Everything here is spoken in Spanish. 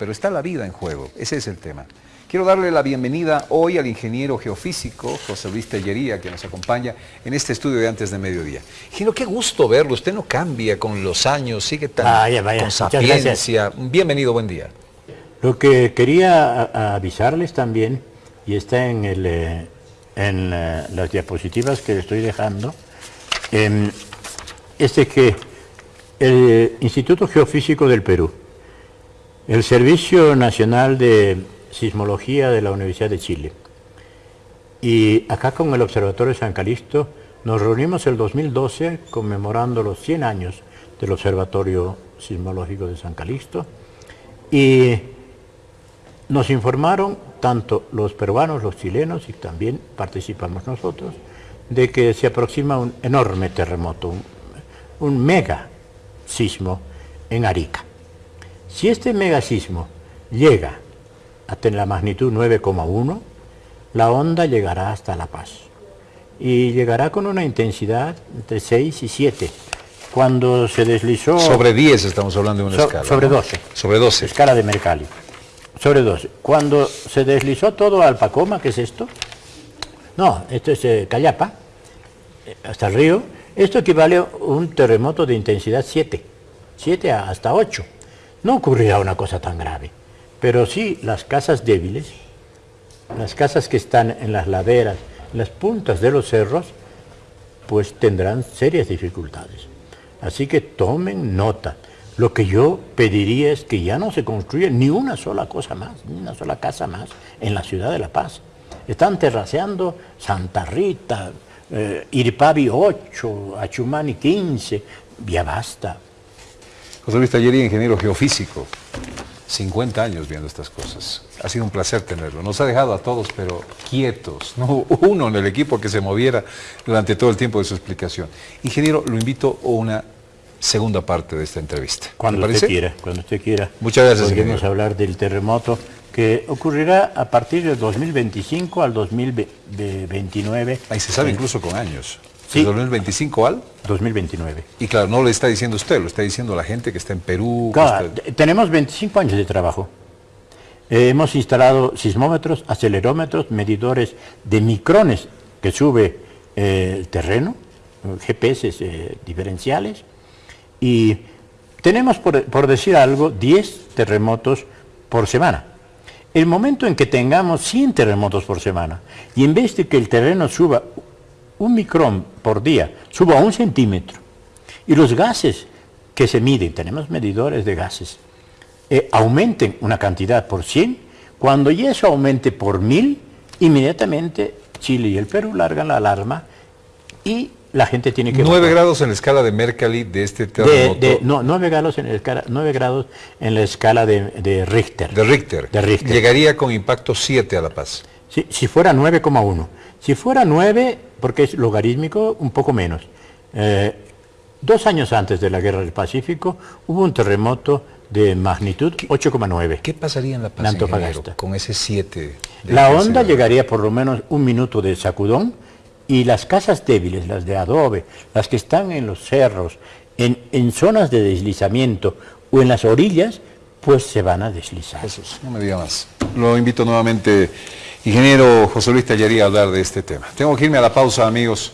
pero está la vida en juego, ese es el tema. Quiero darle la bienvenida hoy al ingeniero geofísico José Luis Tellería, que nos acompaña en este estudio de antes de mediodía. Ingeniero, qué gusto verlo, usted no cambia con los años, sigue tan vaya, vaya. con sapiencia. Bienvenido, buen día. Lo que quería avisarles también, y está en, el, eh, en eh, las diapositivas que estoy dejando, em, es que el Instituto Geofísico del Perú, el Servicio Nacional de Sismología de la Universidad de Chile, y acá con el Observatorio San Calixto nos reunimos el 2012 conmemorando los 100 años del Observatorio Sismológico de San Calixto y nos informaron tanto los peruanos, los chilenos y también participamos nosotros de que se aproxima un enorme terremoto, un, mega sismo en Arica. Si este mega sismo llega hasta la magnitud 9,1, la onda llegará hasta La Paz y llegará con una intensidad entre 6 y 7. Cuando se deslizó... Sobre 10 estamos hablando de una escala. Sobre 12. Sobre 12. Escala de Mercalli sobre 12. Cuando se deslizó todo al Pacoma, ¿qué es esto? No, esto es eh, Callapa, eh, hasta el río. Esto equivale a un terremoto de intensidad 7, 7 hasta 8. No ocurrirá una cosa tan grave, pero sí las casas débiles, las casas que están en las laderas, en las puntas de los cerros, pues tendrán serias dificultades. Así que tomen nota. Lo que yo pediría es que ya no se construya ni una sola cosa más, ni una sola casa más en la ciudad de La Paz. Están terraceando Santa Rita, eh, Iripavi 8, Achumani 15, ya basta. José Luis Tallería, ingeniero geofísico, 50 años viendo estas cosas. Ha sido un placer tenerlo. Nos ha dejado a todos, pero quietos. No uno en el equipo que se moviera durante todo el tiempo de su explicación. Ingeniero, lo invito a una segunda parte de esta entrevista. Cuando usted quiera, cuando usted quiera. Muchas gracias. Podemos hablar del terremoto que ocurrirá a partir del 2025 al 2029. Ahí se sabe incluso con años. Sí. ¿2025 al? 2029. Y claro, no lo está diciendo usted, lo está diciendo la gente que está en Perú. Claro, tenemos 25 años de trabajo. Eh, hemos instalado sismómetros, acelerómetros, medidores de micrones que sube eh, el terreno, GPS eh, diferenciales, y tenemos, por, decir algo, 10 terremotos por semana. El momento en que tengamos 100 terremotos por semana y en vez de que el terreno suba un micrón por día, suba un centímetro y los gases que se miden, tenemos medidores de gases, eh, aumenten una cantidad por 100, cuando ya eso aumente por 1000, inmediatamente Chile y el Perú largan la alarma y la gente tiene que... 9 grados en la escala de Mercalli de este terremoto. no, 9 grados en la escala, 9 grados en la escala de, Richter. De Richter. De Richter. Llegaría con impacto 7 a La Paz. Sí, si fuera 9,1. Si fuera 9, porque es logarítmico, un poco menos. Eh, dos años antes de la Guerra del Pacífico hubo un terremoto de magnitud 8,9. ¿Qué pasaría en La Paz con ese 7? La onda llegaría por lo menos un minuto de sacudón, y las casas débiles, las de adobe, las que están en los cerros, en, zonas de deslizamiento o en las orillas, pues se van a deslizar. Jesús, no me diga más. Lo invito nuevamente, ingeniero José Luis Tallería, a hablar de este tema. Tengo que irme a la pausa, amigos.